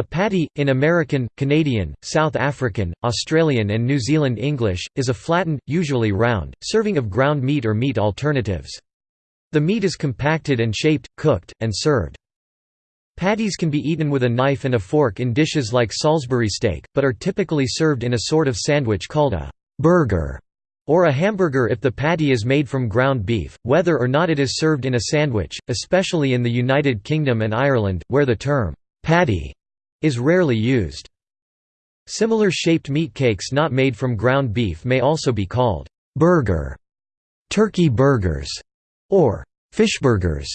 A patty, in American, Canadian, South African, Australian and New Zealand English, is a flattened, usually round, serving of ground meat or meat alternatives. The meat is compacted and shaped, cooked, and served. Patties can be eaten with a knife and a fork in dishes like Salisbury steak, but are typically served in a sort of sandwich called a «burger» or a hamburger if the patty is made from ground beef, whether or not it is served in a sandwich, especially in the United Kingdom and Ireland, where the term «patty» is rarely used. Similar shaped meat cakes not made from ground beef may also be called burger, turkey burgers, or fishburgers,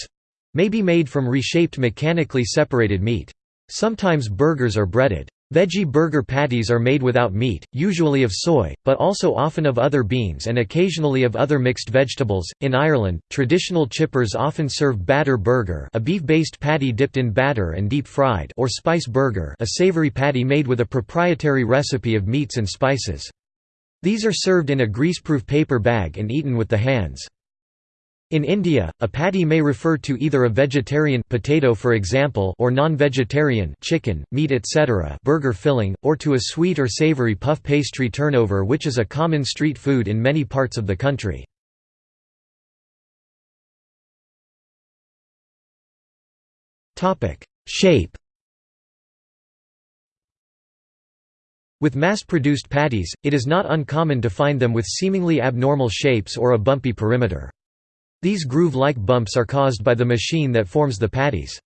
may be made from reshaped mechanically separated meat. Sometimes burgers are breaded. Veggie burger patties are made without meat, usually of soy, but also often of other beans and occasionally of other mixed vegetables. In Ireland, traditional chippers often serve batter burger, a beef-based patty dipped in batter and deep fried, or spice burger, a savory patty made with a proprietary recipe of meats and spices. These are served in a greaseproof paper bag and eaten with the hands. In India, a patty may refer to either a vegetarian potato for example or non-vegetarian chicken, meat etc. burger filling, or to a sweet or savoury puff pastry turnover which is a common street food in many parts of the country. Shape With mass-produced patties, it is not uncommon to find them with seemingly abnormal shapes or a bumpy perimeter. These groove-like bumps are caused by the machine that forms the patties.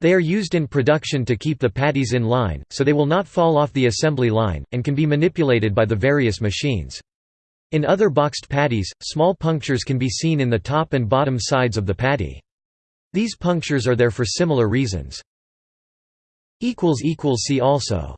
They are used in production to keep the patties in line, so they will not fall off the assembly line, and can be manipulated by the various machines. In other boxed patties, small punctures can be seen in the top and bottom sides of the patty. These punctures are there for similar reasons. See also